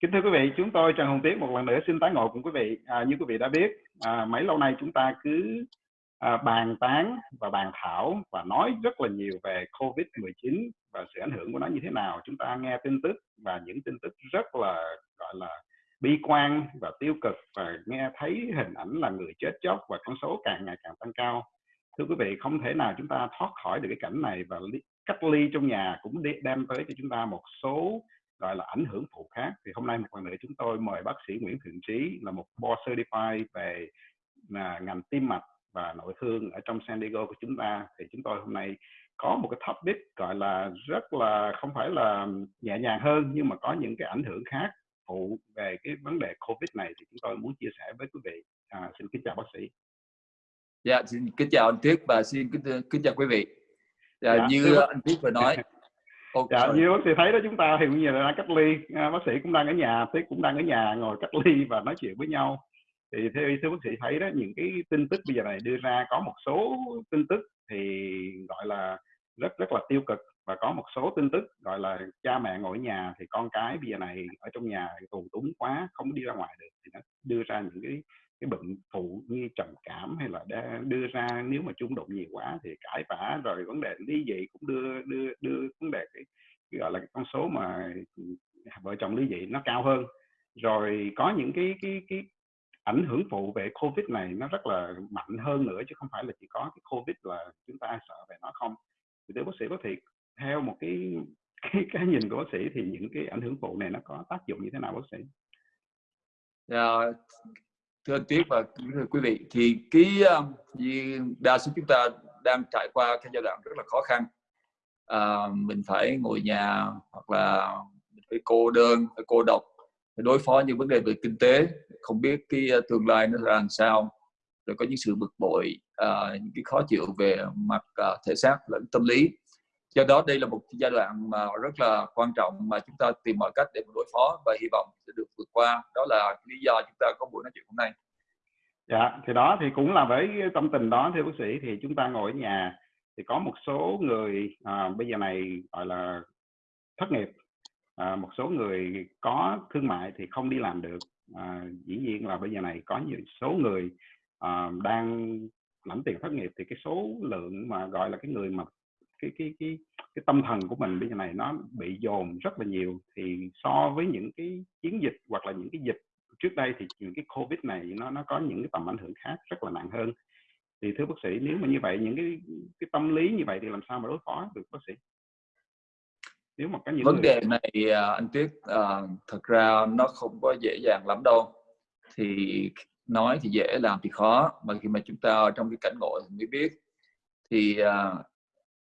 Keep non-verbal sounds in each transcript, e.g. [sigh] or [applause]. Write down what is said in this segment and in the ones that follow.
Kính thưa quý vị, chúng tôi Trần Hồng Tiến một lần nữa xin tái ngộ cùng quý vị. À, như quý vị đã biết, à, mấy lâu nay chúng ta cứ à, bàn tán và bàn thảo và nói rất là nhiều về COVID-19 và sự ảnh hưởng của nó như thế nào. Chúng ta nghe tin tức và những tin tức rất là gọi là bi quan và tiêu cực và nghe thấy hình ảnh là người chết chóc và con số càng ngày càng tăng cao. Thưa quý vị, không thể nào chúng ta thoát khỏi được cái cảnh này và cách ly trong nhà cũng đem tới cho chúng ta một số gọi là ảnh hưởng phụ khác thì hôm nay một lần nữa chúng tôi mời bác sĩ Nguyễn Thượng Trí là một board certified về là ngành tim mạch và nội thương ở trong San Diego của chúng ta thì chúng tôi hôm nay có một cái topic gọi là rất là không phải là nhẹ nhàng hơn nhưng mà có những cái ảnh hưởng khác phụ về cái vấn đề Covid này thì chúng tôi muốn chia sẻ với quý vị. À, xin kính chào bác sĩ. Dạ, xin kính chào anh Tuyết và xin kính, kính chào quý vị. Dạ, dạ, như anh Tuyết vừa nói okay. dạ, như bác sĩ thấy đó chúng ta thì bây giờ đang cách ly, à, bác sĩ cũng đang ở nhà, Tuyết cũng đang ở nhà ngồi cách ly và nói chuyện với nhau. Thì theo ý thưa bác sĩ thấy đó những cái tin tức bây giờ này đưa ra có một số tin tức thì gọi là rất rất là tiêu cực và có một số tin tức gọi là cha mẹ ngồi ở nhà thì con cái bây giờ này ở trong nhà tù túng quá không đi ra ngoài được thì nó đưa ra những cái cái bệnh phụ như trầm cảm hay là đưa ra nếu mà chung đụng nhiều quá thì cãi vã rồi vấn đề ly dị cũng đưa đưa đưa vấn đề cái, cái gọi là cái con số mà vợ chồng ly dị nó cao hơn rồi có những cái cái cái ảnh hưởng phụ về covid này nó rất là mạnh hơn nữa chứ không phải là chỉ có cái covid là chúng ta sợ về nó không thì thưa bác sĩ có thể theo một cái cái cái nhìn của bác sĩ thì những cái ảnh hưởng phụ này nó có tác dụng như thế nào bác sĩ? Yeah, thưa anh Tuyết và thưa quý vị thì cái um, đa số chúng ta đang trải qua cái giai đoạn rất là khó khăn. À, mình phải ngồi nhà hoặc là mình phải cô đơn phải cô độc phải đối phó những vấn đề về kinh tế. Không biết cái uh, tương lai nó ra làm sao. Rồi có những sự bực bội à, những cái khó chịu về mặt à, thể xác lẫn tâm lý do đó đây là một giai đoạn mà rất là quan trọng mà chúng ta tìm mọi cách để đối phó và hy vọng sẽ được vượt qua. Đó là lý do chúng ta có buổi nói chuyện hôm nay. Dạ thì đó thì cũng là với tâm tình đó thưa bác sĩ thì chúng ta ngồi ở nhà thì có một số người à, bây giờ này gọi là thất nghiệp. À, một số người có thương mại thì không đi làm được. À, dĩ nhiên là bây giờ này có nhiều số người à, đang lãnh tiền thất nghiệp thì cái số lượng mà gọi là cái người mà cái cái cái cái tâm thần của mình bây giờ này nó bị dồn rất là nhiều. Thì so với những cái chiến dịch hoặc là những cái dịch trước đây thì những cái covid này nó nó có những cái tầm ảnh hưởng khác rất là nặng hơn. Thì thưa bác sĩ nếu mà như vậy những cái cái tâm lý như vậy thì làm sao mà đối phó được bác sĩ? Nếu mà có những vấn người... đề này à, anh Tuyết à, thật ra nó không có dễ dàng lắm đâu. Thì nói thì dễ làm thì khó. Mà khi mà chúng ta trong cái cảnh ngộ thì mới biết. Thì à,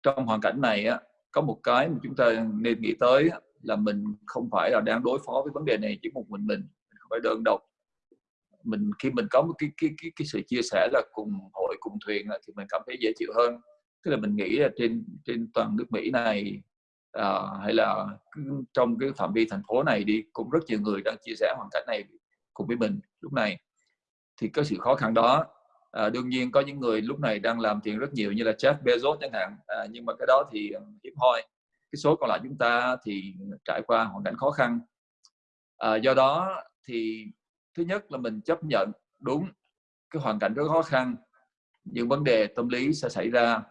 trong hoàn cảnh này á, có một cái mà chúng ta nên nghĩ tới là mình không phải là đang đối phó với vấn đề này chỉ một mình mình, mình không phải đơn độc. Mình khi mình có một cái cái cái, cái sự chia sẻ là cùng hội cùng thuyền thì mình cảm thấy dễ chịu hơn. Tức là mình nghĩ là trên trên toàn nước Mỹ này à, hay là trong cái phạm vi thành phố này đi cũng rất nhiều người đang chia sẻ hoàn cảnh này cùng với mình lúc này. Thì có sự khó khăn đó à, đương nhiên có những người lúc này đang làm tiền rất nhiều như là Jeff Bezos chẳng hạn. À, nhưng mà cái đó thì hiếm hoi. Cái số còn lại chúng ta thì trải qua hoàn cảnh khó khăn. À, do đó thì thứ nhất là mình chấp nhận đúng cái hoàn cảnh rất khó khăn những vấn đề tâm lý sẽ xảy ra.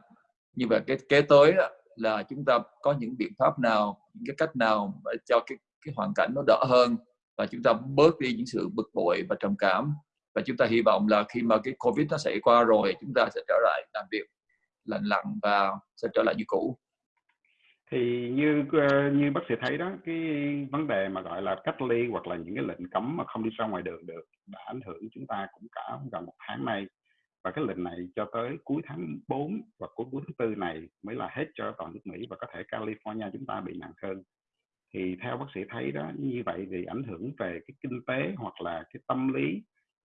Như vậy cái kế tới là chúng ta có những biện pháp nào những cái cách nào để cho cái cái hoàn cảnh nó đỡ hơn và chúng ta bớt đi những sự bực bội và trầm cảm và chúng ta hy vọng là khi mà cái covid nó xảy qua rồi, chúng ta sẽ trở lại làm việc lành lặn và sẽ trở lại như cũ. Thì như ờ, như bác sĩ thấy đó, cái vấn đề mà gọi là cách ly hoặc là những cái lệnh cấm mà không đi ra ngoài đường được đã ảnh hưởng chúng ta cũng cả gần một tháng nay. Và cái lệnh này cho tới cuối tháng 4 và cuối cuối tháng 4 này mới là hết cho toàn nước Mỹ và có thể California chúng ta bị nặng hơn. Thì theo bác sĩ thấy đó, như vậy thì ảnh hưởng về cái kinh tế hoặc là cái tâm lý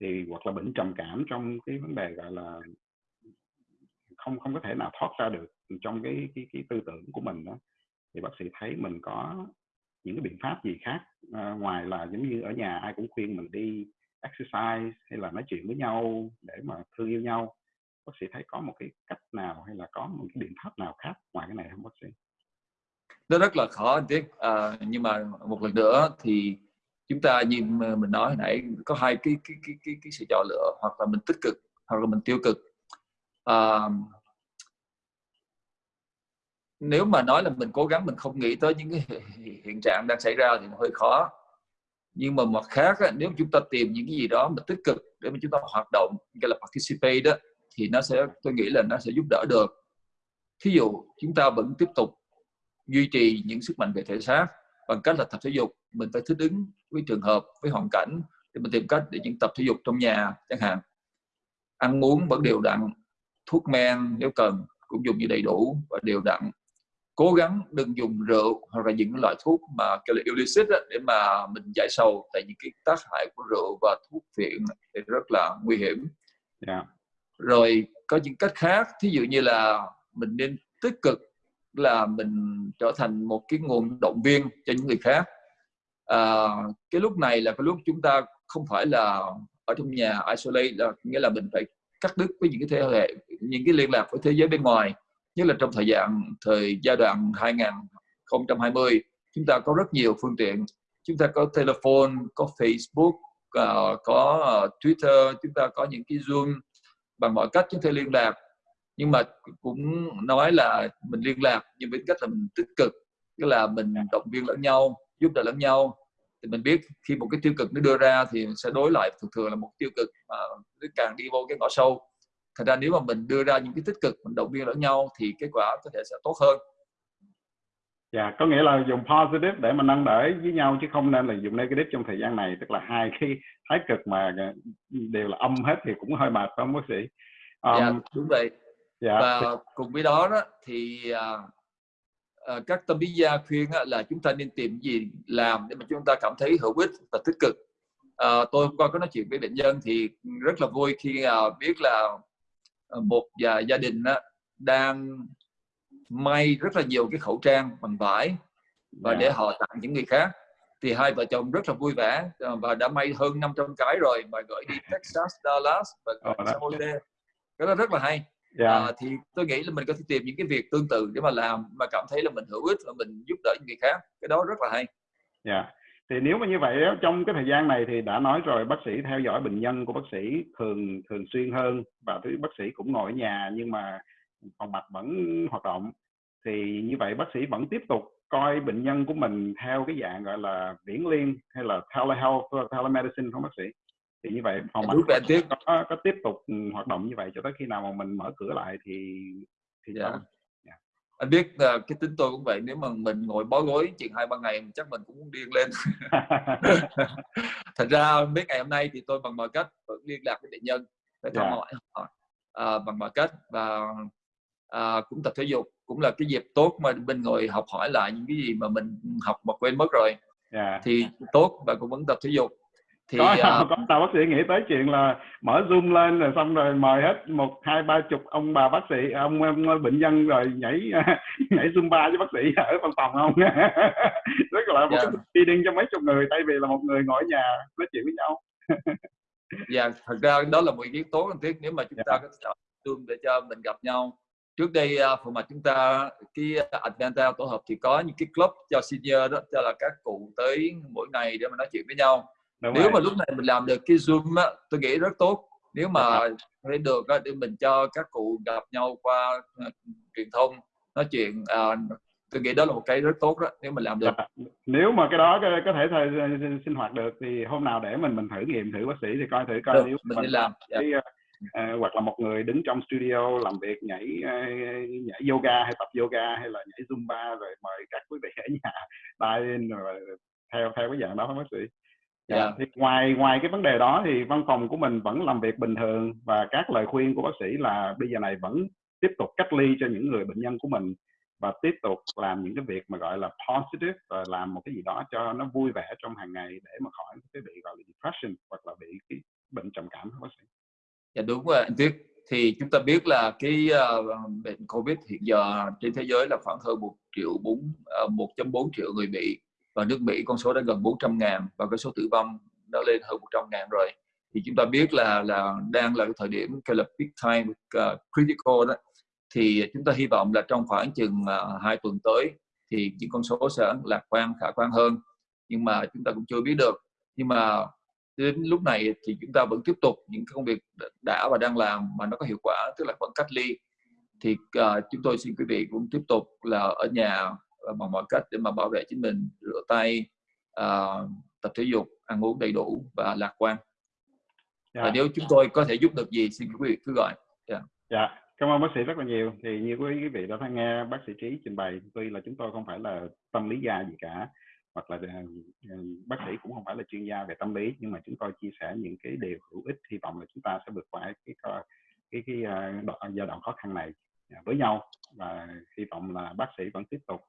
thì hoặc là bệnh trầm cảm trong cái vấn đề gọi là không không có thể nào thoát ra được trong cái cái cái tư tưởng của mình đó thì bác sĩ thấy mình có những cái biện pháp gì khác à, ngoài là giống như ở nhà ai cũng khuyên mình đi exercise hay là nói chuyện với nhau để mà thương yêu nhau. Bác sĩ thấy có một cái cách nào hay là có một cái biện pháp nào khác ngoài cái này không bác sĩ? Nó rất là khó anh tiếc à, ờ, nhưng mà một lần nữa thì chúng ta như mình nói hồi nãy có hai cái cái cái cái, cái sự chọn lựa hoặc là mình tích cực hoặc là mình tiêu cực. À, nếu mà nói là mình cố gắng mình không nghĩ tới những cái hiện trạng đang xảy ra thì hơi khó. Nhưng mà mặt khác á, nếu chúng ta tìm những cái gì đó mà tích cực để mà chúng ta hoạt động gọi là participate đó thì nó sẽ tôi nghĩ là nó sẽ giúp đỡ được. Thí dụ chúng ta vẫn tiếp tục duy trì những sức mạnh về thể xác bằng cách là tập thể dục mình phải thích ứng với trường hợp với hoàn cảnh để mình tìm cách để những tập thể dục trong nhà chẳng hạn ăn uống vẫn đều đặn thuốc men nếu cần cũng dùng như đầy đủ và đều đặn cố gắng đừng dùng rượu hoặc là những loại thuốc mà kêu là illicit đó, để mà mình giải sầu tại những cái tác hại của rượu và thuốc phiện thì rất là nguy hiểm yeah. Dạ. rồi có những cách khác thí dụ như là mình nên tích cực là mình trở thành một cái nguồn động viên cho những người khác. À, cái lúc này là cái lúc chúng ta không phải là ở trong nhà isolate là nghĩa là mình phải cắt đứt với những cái thế hệ những cái liên lạc với thế giới bên ngoài. Nhất là trong thời gian thời giai đoạn 2020 chúng ta có rất nhiều phương tiện. Chúng ta có telephone có Facebook uh, có à, Twitter chúng ta có những cái Zoom bằng mọi cách chúng ta liên lạc nhưng mà cũng nói là mình liên lạc nhưng với cách là mình tích cực tức là mình động viên lẫn nhau giúp đỡ lẫn nhau. Thì mình biết khi một cái tiêu cực nó đưa ra thì sẽ đối lại thường thường là một tiêu cực mà nó càng đi vô cái ngõ sâu. Thật ra nếu mà mình đưa ra những cái tích cực mình động viên lẫn nhau thì kết quả có thể sẽ tốt hơn. Dạ, có nghĩa là dùng positive để mà nâng đỡ với nhau chứ không nên là dùng negative trong thời gian này. Tức là hai cái thái cực mà đều là âm hết thì cũng hơi mệt phải không bác sĩ? Um, dạ, đúng vậy. Dạ. Và cùng với đó, đó thì uh, uh, các tâm lý gia khuyên uh, là chúng ta nên tìm gì làm để mà chúng ta cảm thấy hữu ích và tích cực. Uh, tôi hôm qua có nói chuyện với bệnh nhân thì rất là vui khi uh, biết là Ờ, một và gia đình đó, đang may rất là nhiều cái khẩu trang bằng vải và để dạ. họ tặng những người khác thì hai vợ chồng rất là vui vẻ ờ, và đã may hơn 500 cái rồi mà gửi đi [laughs] Texas, Dallas và San Jose cái đó rất là hay yeah. Dạ. à, thì tôi nghĩ là mình có thể tìm những cái việc tương tự để mà làm mà cảm thấy là mình hữu ích và mình giúp đỡ những người khác cái đó rất là hay yeah. Dạ thì nếu mà như vậy trong cái thời gian này thì đã nói rồi bác sĩ theo dõi bệnh nhân của bác sĩ thường thường xuyên hơn và thứ bác sĩ cũng ngồi ở nhà nhưng mà phòng mạch vẫn hoạt động thì như vậy bác sĩ vẫn tiếp tục coi bệnh nhân của mình theo cái dạng gọi là viễn liên hay là telehealth telemedicine không bác sĩ thì như vậy phòng mạch có, có, có tiếp tục hoạt động như vậy cho tới khi nào mà mình mở cửa lại thì thì yeah. Dạ anh biết uh, cái tính tôi cũng vậy nếu mà mình ngồi bó gối chuyện hai ba ngày chắc mình cũng muốn điên lên [laughs] thật ra biết ngày hôm nay thì tôi bằng mọi cách vẫn liên lạc với bệnh nhân để thăm dạ. hỏi họ uh, bằng mọi cách và uh, cũng tập thể dục cũng là cái dịp tốt mà mình ngồi học hỏi lại những cái gì mà mình học mà quên mất rồi yeah. Dạ. thì tốt và cũng vẫn tập thể dục thì có, uh, có tao bác sĩ nghĩ tới chuyện là mở zoom lên rồi xong rồi mời hết một hai ba chục ông bà bác sĩ ông, ông bệnh nhân rồi nhảy [laughs] nhảy zumba với bác sĩ ở văn phòng không [laughs] rất là một yeah. cái meeting cho mấy chục người thay vì là một người ngồi ở nhà nói chuyện với nhau [laughs] dạ yeah, thật ra đó là một kiến tốt cần thiết nếu mà chúng yeah. ta có chọn zoom để cho mình gặp nhau trước đây uh, phần mặt chúng ta cái Advanta tổ hợp thì có những cái club cho senior đó cho là các cụ tới mỗi ngày để mà nói chuyện với nhau Đúng nếu rồi. mà lúc này mình làm được cái zoom á tôi nghĩ rất tốt nếu mà thấy được á, để mình cho các cụ gặp nhau qua uh, truyền thông nói chuyện uh, tôi nghĩ đó là một cái rất tốt đó nếu mình làm được dạ. nếu mà cái đó có, có thể thời sinh hoạt được thì hôm nào để mình mình thử nghiệm thử bác sĩ thì coi thử coi được, nếu mình, mình làm cái, yeah. uh, hoặc là một người đứng trong studio làm việc nhảy uh, nhảy yoga hay tập yoga hay là nhảy zumba rồi mời các quý vị ở nhà [laughs] tay rồi theo theo cái dạng đó bác sĩ Dạ. Yeah. Thì ngoài ngoài cái vấn đề đó thì văn phòng của mình vẫn làm việc bình thường và các lời khuyên của bác sĩ là bây giờ này vẫn tiếp tục cách ly cho những người bệnh nhân của mình và tiếp tục làm những cái việc mà gọi là positive và làm một cái gì đó cho nó vui vẻ trong hàng ngày để mà khỏi cái bị gọi là depression hoặc là bị cái bệnh trầm cảm bác sĩ. Dạ đúng rồi anh Tuyết. Thì chúng ta biết là cái uh, bệnh Covid hiện giờ trên thế giới là khoảng hơn một triệu bốn uh, 1.4 triệu người bị và nước Mỹ con số đã gần 400 ngàn và cái số tử vong đã lên hơn 100 ngàn rồi. Thì chúng ta biết là là đang là cái thời điểm cái là big time uh, critical đó. Thì chúng ta hy vọng là trong khoảng chừng uh, hai tuần tới thì những con số sẽ lạc quan khả quan hơn. Nhưng mà chúng ta cũng chưa biết được. Nhưng mà đến lúc này thì chúng ta vẫn tiếp tục những công việc đã và đang làm mà nó có hiệu quả tức là vẫn cách ly. Thì uh, chúng tôi xin quý vị cũng tiếp tục là ở nhà bằng mọi cách để mà bảo vệ chính mình rửa tay uh, tập thể dục ăn uống đầy đủ và lạc quan yeah. và dạ. nếu chúng tôi có thể giúp được gì xin quý vị cứ gọi yeah. Dạ. dạ cảm ơn bác sĩ rất là nhiều thì như quý vị đã nghe bác sĩ trí trình bày tuy là chúng tôi không phải là tâm lý gia gì cả hoặc là ờ, bác sĩ cũng không phải là chuyên gia về tâm lý nhưng mà chúng tôi chia sẻ những cái điều hữu ích hy vọng là chúng ta sẽ vượt qua cái cái cái, cái giai đoạn khó khăn này với nhau và hy vọng là bác sĩ vẫn tiếp tục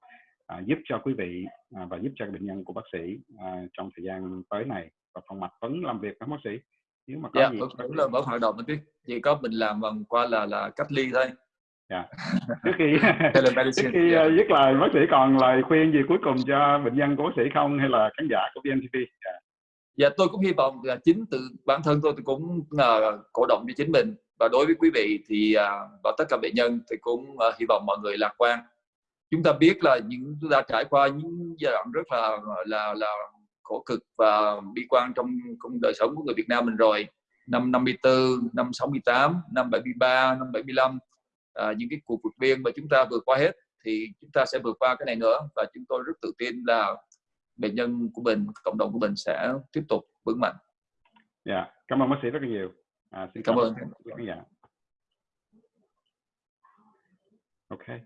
à, giúp cho quý vị à, và giúp cho bệnh nhân của bác sĩ à, trong thời gian tới này và phòng mạch vẫn làm việc với bác sĩ nếu mà có yeah, dạ, gì vẫn là vẫn hoạt động anh chỉ có mình làm bằng qua là là cách ly thôi yeah. Dạ. [laughs] trước khi trước khi yeah. Dạ. dứt lời bác sĩ còn lời khuyên gì cuối cùng cho bệnh nhân của bác sĩ không hay là khán giả của VNTV yeah. dạ tôi cũng hy vọng là chính từ bản thân tôi tôi cũng uh, cổ động cho chính mình và đối với quý vị thì à, và tất cả bệnh nhân thì cũng à, hy vọng mọi người lạc quan chúng ta biết là những chúng ta trải qua những giai đoạn rất là là là khổ cực và bi quan trong, trong đời sống của người Việt Nam mình rồi năm 54, năm 68, năm 73, năm 75 à, những cái cuộc vượt biên mà chúng ta vượt qua hết thì chúng ta sẽ vượt qua cái này nữa và chúng tôi rất tự tin là bệnh nhân của mình cộng đồng của mình sẽ tiếp tục vững mạnh. Dạ, yeah. cảm ơn bác sĩ rất là nhiều. À, xin cảm, cảm ơn. Okay.